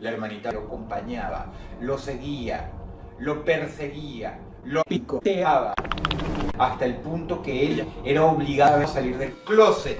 La hermanita lo acompañaba, lo seguía, lo perseguía, lo picoteaba, hasta el punto que ella era obligada a salir del closet.